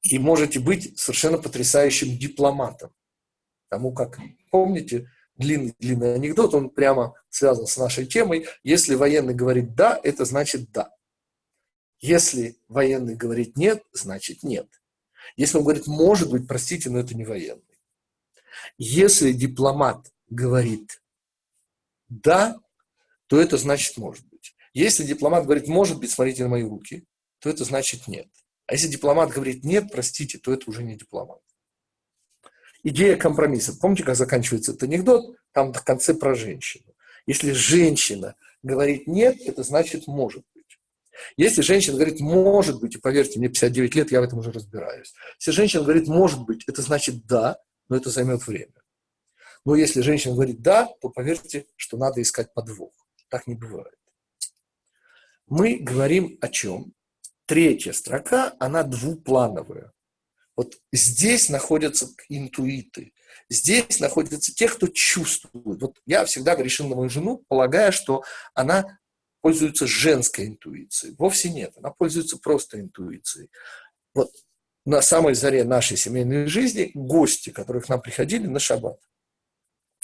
И можете быть совершенно потрясающим дипломатом. Тому как, помните, длинный-длинный анекдот, он прямо связан с нашей темой. Если военный говорит «да», это значит «да». Если военный говорит «нет», значит «нет». Если он говорит «может быть», простите, но это не военный. Если дипломат говорит «да», то это значит «может быть». Если дипломат говорит «может быть», смотрите на мои руки, то это значит «нет». А если дипломат говорит нет, простите, то это уже не дипломат. Идея компромисса. Помните, как заканчивается этот анекдот? Там в конце про женщину. Если женщина говорит нет, это значит может быть. Если женщина говорит может быть, и поверьте, мне 59 лет, я в этом уже разбираюсь. Если женщина говорит может быть, это значит да, но это займет время. Но если женщина говорит да, то поверьте, что надо искать подвох. Так не бывает. Мы говорим о чем? Третья строка, она двуплановая. Вот здесь находятся интуиты, здесь находятся те, кто чувствует. Вот я всегда грешил на мою жену, полагая, что она пользуется женской интуицией. Вовсе нет, она пользуется просто интуицией. Вот на самой заре нашей семейной жизни гости, которые к нам приходили на шаббат,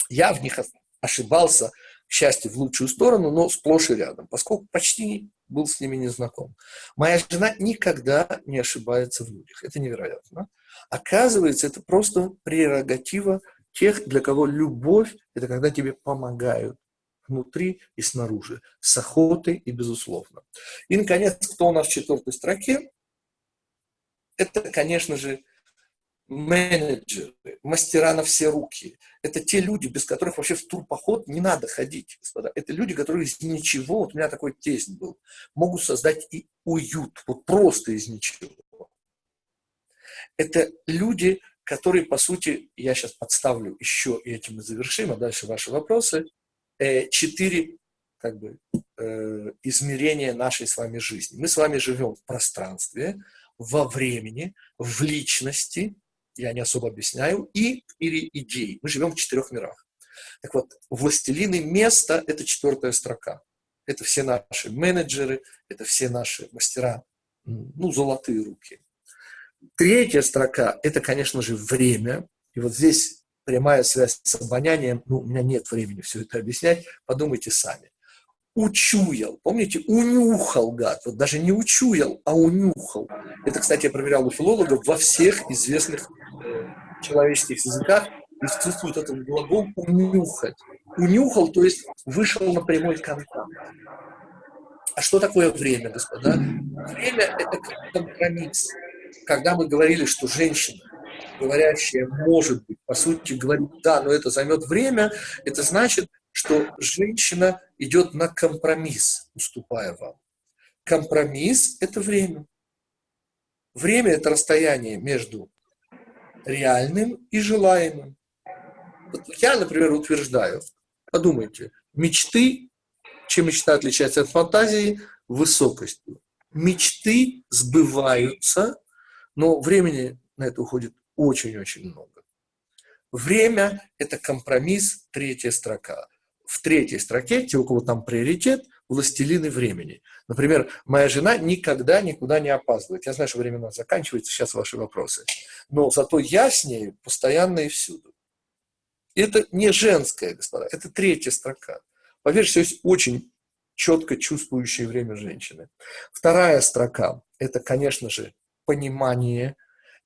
я в них ошибался, к счастью, в лучшую сторону, но сплошь и рядом, поскольку почти был с ними не знаком. Моя жена никогда не ошибается в людях. Это невероятно. Оказывается, это просто прерогатива тех, для кого любовь – это когда тебе помогают внутри и снаружи, с охотой и безусловно. И, наконец, кто у нас в четвертой строке? Это, конечно же, менеджеры, мастера на все руки. Это те люди, без которых вообще в турпоход не надо ходить, господа. Это люди, которые из ничего, вот у меня такой тесть был, могут создать и уют, вот просто из ничего. Это люди, которые, по сути, я сейчас подставлю еще, и этим мы завершим, а дальше ваши вопросы, э, четыре как бы, э, измерения нашей с вами жизни. Мы с вами живем в пространстве, во времени, в личности, я не особо объясняю, и в мире идей. Мы живем в четырех мирах. Так вот, властелины места – это четвертая строка. Это все наши менеджеры, это все наши мастера, ну, золотые руки. Третья строка – это, конечно же, время. И вот здесь прямая связь с обонянием. Ну, у меня нет времени все это объяснять, подумайте сами. Учуял, помните, унюхал гад, вот даже не учуял, а унюхал. Это, кстати, я проверял у филологов во всех известных человеческих языках присутствует этот глагол «унюхать». Унюхал, то есть вышел на прямой контакт. А что такое время, господа? Время – это компромисс. Когда мы говорили, что женщина, говорящая «может быть», по сути говорит «да, но это займет время», это значит, что женщина идет на компромисс, уступая вам. Компромисс – это время. Время – это расстояние между реальным и желаемым. Вот я, например, утверждаю, подумайте, мечты, чем мечта отличается от фантазии, высокостью. Мечты сбываются, но времени на это уходит очень-очень много. Время – это компромисс, третья строка. В третьей строке, те, у кого там приоритет, властелины времени. Например, моя жена никогда никуда не опаздывает. Я знаю, что время у нас заканчивается, сейчас ваши вопросы. Но зато я с ней постоянно и всюду. Это не женская, господа, это третья строка. Поверьте, есть очень четко чувствующее время женщины. Вторая строка – это, конечно же, понимание,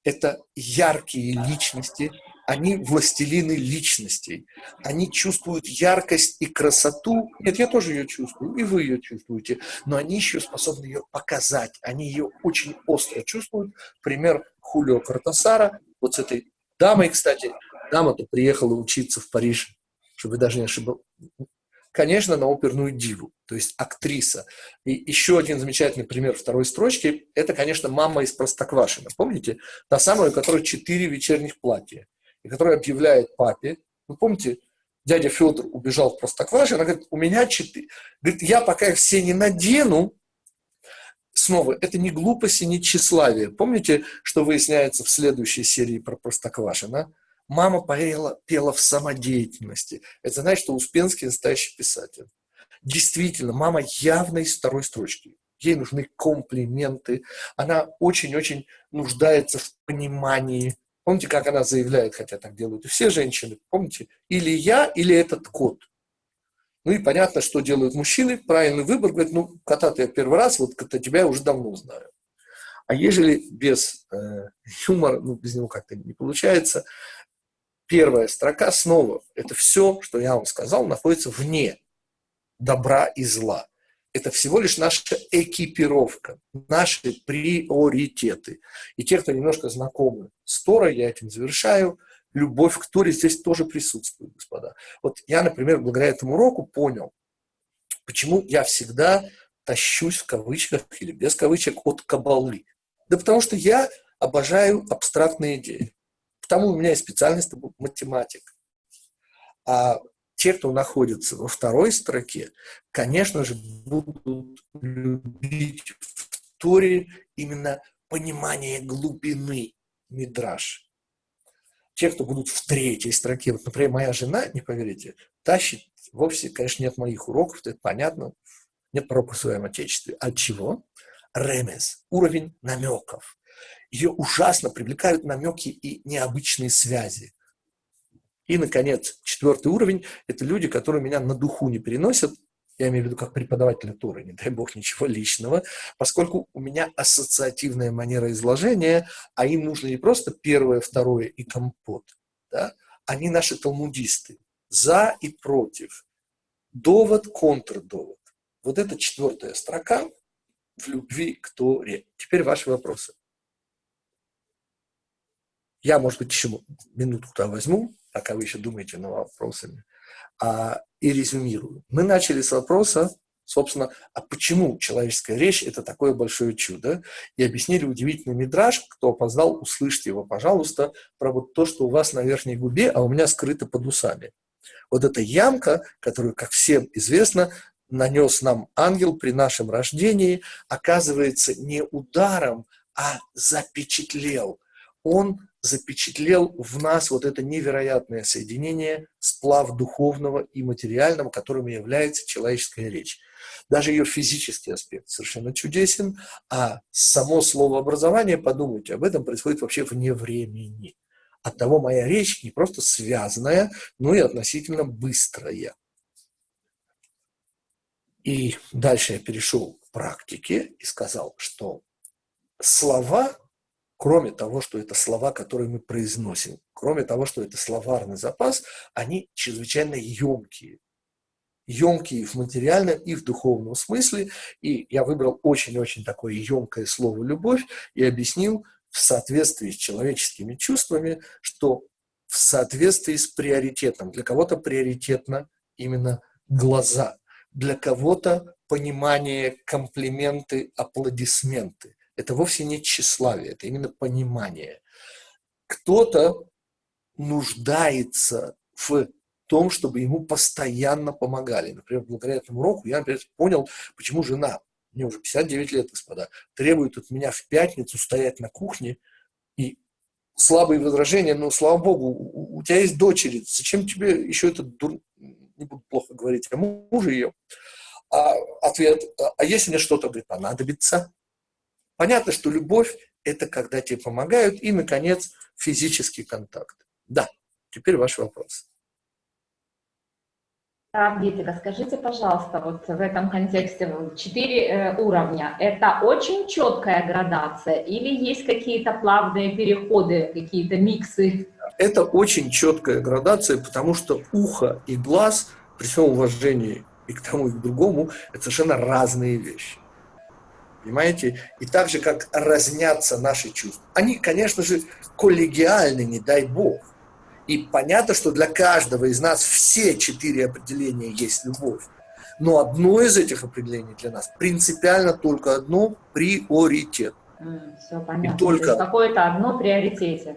это яркие личности, они властелины личностей. Они чувствуют яркость и красоту. Нет, я тоже ее чувствую, и вы ее чувствуете. Но они еще способны ее показать. Они ее очень остро чувствуют. Пример Хулио Картасара. Вот с этой дамой, кстати, дама-то приехала учиться в Париж, чтобы даже не ошибаться. Конечно, на оперную диву, то есть актриса. И еще один замечательный пример второй строчки – это, конечно, мама из Простоквашина. Помните? Та самая, у которой четыре вечерних платья и который объявляет папе, вы помните, дядя Федор убежал в Простоквашино, она говорит, у меня четыре. Говорит, я пока их все не надену, снова, это не глупость и не тщеславие. Помните, что выясняется в следующей серии про Простоквашино? Мама пела, пела в самодеятельности. Это значит, что Успенский настоящий писатель. Действительно, мама явно из второй строчки. Ей нужны комплименты. Она очень-очень нуждается в понимании, Помните, как она заявляет, хотя так делают все женщины, помните? Или я, или этот кот. Ну и понятно, что делают мужчины. Правильный выбор, говорит, ну, кота-то я первый раз, вот кота тебя я уже давно знаю. А ежели без э, юмора, ну, без него как-то не получается, первая строка снова, это все, что я вам сказал, находится вне добра и зла. Это всего лишь наша экипировка, наши приоритеты. И те, кто немножко знакомы с Торой, я этим завершаю, любовь к Торе здесь тоже присутствует, господа. Вот я, например, благодаря этому уроку понял, почему я всегда тащусь в кавычках или без кавычек от кабалы. Да потому что я обожаю абстрактные идеи. Потому у меня есть специальность математик. А те, кто находится во второй строке, конечно же, будут любить в Торе именно понимание глубины мидраж. Те, кто будут в третьей строке, вот, например, моя жена, не поверите, тащит, вовсе, конечно, нет моих уроков, это понятно, нет пророка в своем отечестве. От чего? Ремес, уровень намеков. Ее ужасно привлекают намеки и необычные связи. И, наконец, четвертый уровень – это люди, которые меня на духу не переносят, я имею в виду как преподавателя Туры, не дай бог ничего личного, поскольку у меня ассоциативная манера изложения, а им нужно не просто первое, второе и компот, да? они наши талмудисты, за и против, довод, контрдовод. Вот это четвертая строка в любви к Торе. Теперь ваши вопросы. Я, может быть, еще минутку туда возьму, пока вы еще думаете над вопросами, а, и резюмирую. Мы начали с вопроса, собственно, а почему человеческая речь – это такое большое чудо? И объяснили удивительный мидраж, кто опознал, услышьте его, пожалуйста, про вот то, что у вас на верхней губе, а у меня скрыто под усами. Вот эта ямка, которую, как всем известно, нанес нам ангел при нашем рождении, оказывается не ударом, а запечатлел. Он запечатлел в нас вот это невероятное соединение, сплав духовного и материального, которым является человеческая речь. Даже ее физический аспект совершенно чудесен, а само слово образование, подумайте об этом, происходит вообще вне времени. Оттого моя речь не просто связанная, но и относительно быстрая. И дальше я перешел к практике и сказал, что слова кроме того, что это слова, которые мы произносим, кроме того, что это словарный запас, они чрезвычайно емкие. Емкие в материальном и в духовном смысле. И я выбрал очень-очень такое емкое слово «любовь» и объяснил в соответствии с человеческими чувствами, что в соответствии с приоритетом. Для кого-то приоритетно именно глаза, для кого-то понимание, комплименты, аплодисменты – это вовсе не тщеславие, это именно понимание. Кто-то нуждается в том, чтобы ему постоянно помогали. Например, благодаря этому уроку я, например, понял, почему жена, мне уже 59 лет, господа, требует от меня в пятницу стоять на кухне и слабые возражения, но, слава богу, у, у тебя есть дочери, зачем тебе еще этот дур... не буду плохо говорить, а мужа ее? А ответ, а если мне что-то, говорит, понадобится, Понятно, что любовь – это когда тебе помогают. И, наконец, физический контакт. Да, теперь ваш вопрос. Так, Гитика, скажите, пожалуйста, вот в этом контексте четыре э, уровня. Это очень четкая градация или есть какие-то плавные переходы, какие-то миксы? Это очень четкая градация, потому что ухо и глаз, при всем уважении и к тому, и к другому, это совершенно разные вещи. Понимаете? И так же, как разнятся наши чувства. Они, конечно же, коллегиальны, не дай бог. И понятно, что для каждого из нас все четыре определения есть любовь. Но одно из этих определений для нас принципиально только одно – приоритет. Все понятно. И только... Какое-то одно приоритете.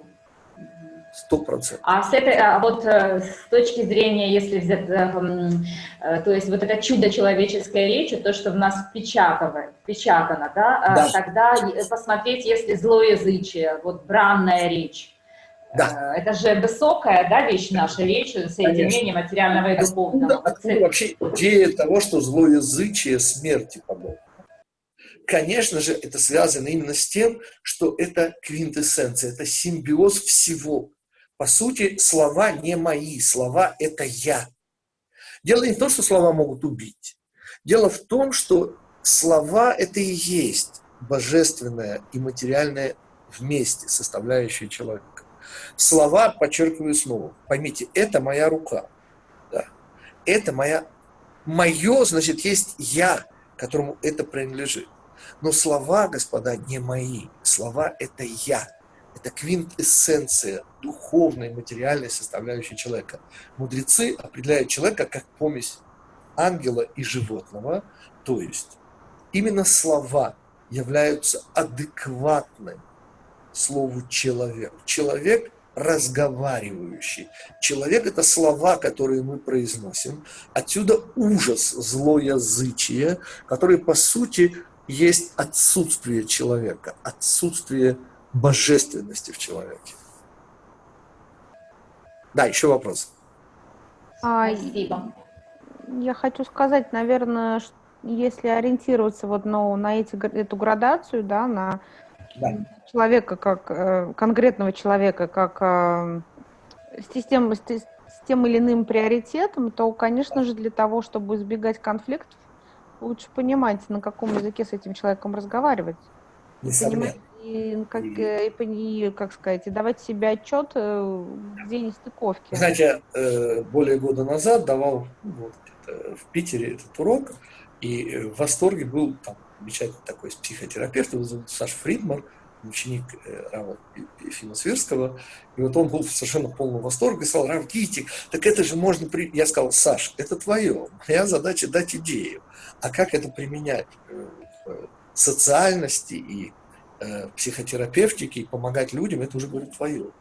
Сто процентов. А с этой, а вот э, с точки зрения, если взять, э, э, то есть вот это чудо человеческой речи, то, что в нас впечатано, впечатано да, а да. тогда посмотреть, если злоязычие, вот бранная речь, да. Это же высокая да, вещь наша речь, соединение Конечно. материального и духовного. Откуда, откуда вообще идея того, что злоязычие смерти подобно? Конечно же, это связано именно с тем, что это квинтэссенция, это симбиоз всего. По сути, слова не мои, слова – это я. Дело не в том, что слова могут убить. Дело в том, что слова – это и есть божественное и материальное вместе, составляющее человека. Слова, подчеркиваю снова, поймите, это моя рука. Да. Это моя, мое, значит, есть я, которому это принадлежит. Но слова, господа, не мои. Слова – это я. Это квинтэссенция духовной, материальной составляющей человека. Мудрецы определяют человека как помесь ангела и животного, то есть именно слова являются адекватным слову человек. Человек разговаривающий. Человек – это слова, которые мы произносим. Отсюда ужас, злоязычие, которые, по сути, есть отсутствие человека, отсутствие божественности в человеке. Да, еще вопрос. А, Спасибо. Я хочу сказать, наверное, если ориентироваться вот ну, на эти, эту градацию, да, на да. человека как э, конкретного человека как э, с, тем, с, тем или иным приоритетом, то, конечно же, для того, чтобы избегать конфликтов, лучше понимать, на каком языке с этим человеком разговаривать. Понимать, и, как, и, э, и, как сказать, и давать себе отчет, э, где нестыковки. Знаете, э, более года назад давал вот, в Питере этот урок, и в восторге был там замечательный такой психотерапевт, его зовут Саша Фридман, ученик Рава Ефима Сверского, и вот он был в совершенно полном восторге, сказал, Рав, видите, так это же можно... При... Я сказал, Саш, это твое, моя задача дать идею, а как это применять в социальности и э, психотерапевтики и помогать людям, это уже, говорит, твое.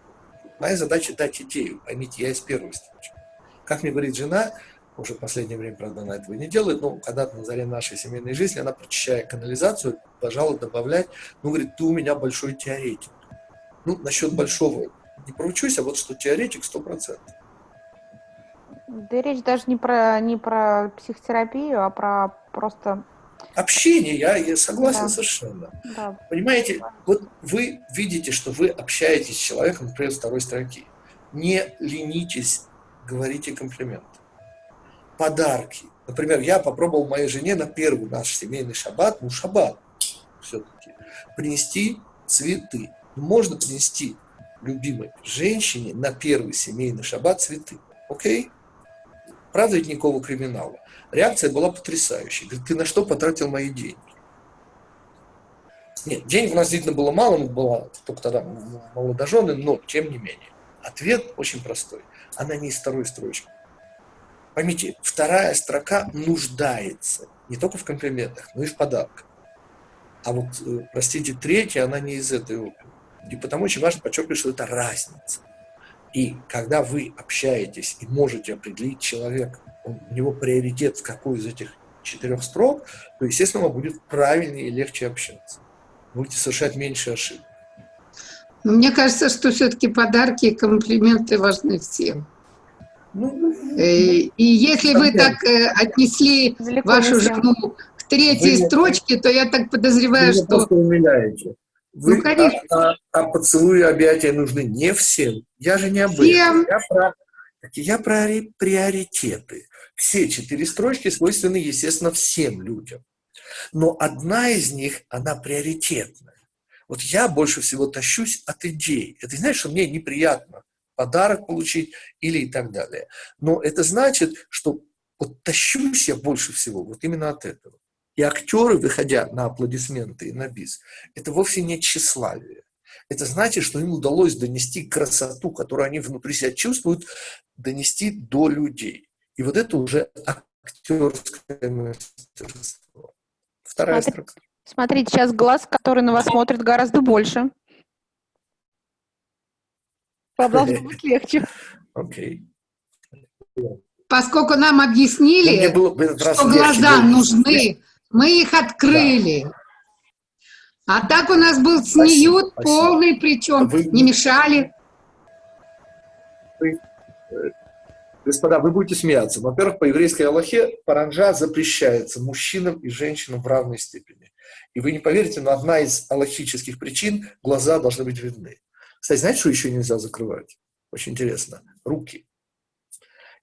Моя задача дать идею, поймите, я из первой строчки. Как мне говорит жена, уже в последнее время, правда, она этого не делает, но когда-то на заре нашей семейной жизни, она, прочищая канализацию, пожалуй, добавлять, ну, говорит, ты у меня большой теоретик. Ну, насчет большого не поручусь, а вот что теоретик 100%. Да речь даже не про, не про психотерапию, а про просто Общение, я, я согласен да. совершенно. Да. Понимаете, вот вы видите, что вы общаетесь с человеком, например, второй строки. Не ленитесь, говорите комплименты. Подарки. Например, я попробовал моей жене на первый наш семейный шаббат, ну шаббат все-таки, принести цветы. Можно принести любимой женщине на первый семейный шаббат цветы. Окей? Правда ведь никакого криминала. Реакция была потрясающей. Говорит, ты на что потратил мои деньги? Нет, денег у нас действительно было мало, мы была только тогда молодожены, но тем не менее. Ответ очень простой. Она не из второй строчки. Поймите, вторая строка нуждается не только в комплиментах, но и в подарках. А вот, э, простите, третья, она не из этой оперы. И потому очень важно подчеркивать, что это разница. И когда вы общаетесь и можете определить человека, у него приоритет в какой из этих четырех строк, то, естественно, вам будет правильнее и легче общаться. Будете совершать меньше ошибок. Мне кажется, что все-таки подарки и комплименты важны всем. Ну, э, и если вы так э, отнесли вашу жену к третьей вы строчке, то я так подозреваю, вы что... умиляете. Вы, ну, конечно. А, а, а поцелуи и объятия нужны не всем. Я же не об этом. Я про, я про приоритеты. Все четыре строчки свойственны, естественно, всем людям. Но одна из них, она приоритетная. Вот я больше всего тащусь от идей. Это значит, что мне неприятно подарок получить или и так далее. Но это значит, что вот тащусь я больше всего вот именно от этого. И актеры, выходя на аплодисменты и на бис, это вовсе не тщеславие. Это значит, что им удалось донести красоту, которую они внутри себя чувствуют, донести до людей. И вот это уже актерское мастерство. Вторая Смотри, строка. Смотрите, сейчас глаз, который на вас смотрит, гораздо больше. Должно быть легче. Окей. Поскольку нам объяснили, что глаза нужны, мы их открыли. Да. А так у нас был снеют полный, причем Вы... не мешали. Вы Господа, вы будете смеяться. Во-первых, по еврейской Аллахе паранжа запрещается мужчинам и женщинам в равной степени. И вы не поверите, но одна из аллахических причин – глаза должны быть видны. Кстати, знаете, что еще нельзя закрывать? Очень интересно. Руки.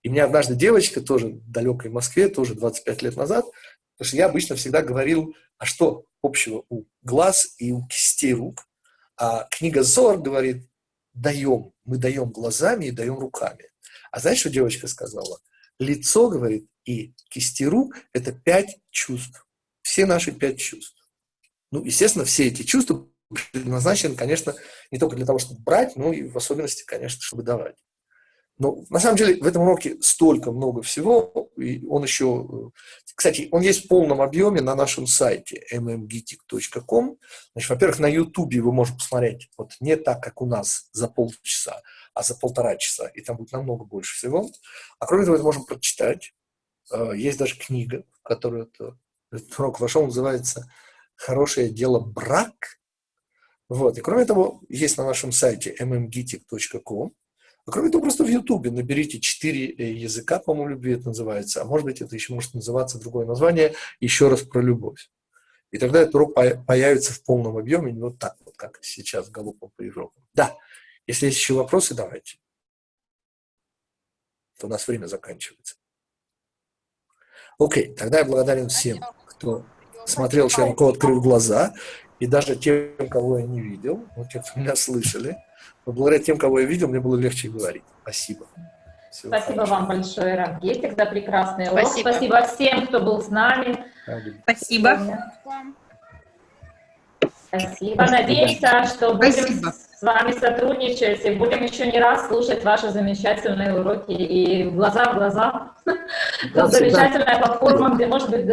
И мне однажды девочка, тоже в далекой Москве, тоже 25 лет назад, потому что я обычно всегда говорил, а что общего у глаз и у кистей рук? А книга Зор говорит, даем, мы даем глазами и даем руками. А знаешь, что девочка сказала? Лицо, говорит, и кисти рук – это пять чувств. все наши пять чувств. Ну, естественно, все эти чувства предназначены, конечно, не только для того, чтобы брать, но и в особенности, конечно, чтобы давать. Но на самом деле в этом уроке столько много всего, и он еще, кстати, он есть в полном объеме на нашем сайте mmgitic.com. Значит, во-первых, на YouTube вы можете посмотреть, вот не так, как у нас за полчаса, а за полтора часа, и там будет намного больше всего. А кроме того, это можем прочитать. Э, есть даже книга, которую это, этот урок вошел, называется «Хорошее дело брак». Вот. И кроме того, есть на нашем сайте mmgitic.com а кроме того, просто в Ютубе наберите четыре э, языка, по-моему, любви это называется, а может быть, это еще может называться другое название, еще раз про любовь. И тогда этот урок появится в полном объеме, не вот так вот, как сейчас галопом по Европе. Да, если есть еще вопросы, давайте. То у нас время заканчивается. Окей, тогда я благодарен всем, кто смотрел широко, открыв глаза, и даже тем, кого я не видел, вот те, кто меня слышали. Но благодаря тем, кого я видел, мне было легче говорить. Спасибо. Всего Спасибо хорошего. вам большое, Равгетик, за прекрасный урок. Спасибо. Спасибо всем, кто был с нами. Спасибо. Спасибо. Надеемся, что будем Спасибо. с вами сотрудничать и будем еще не раз слушать ваши замечательные уроки и глаза в глаза. Замечательная платформа, где может быть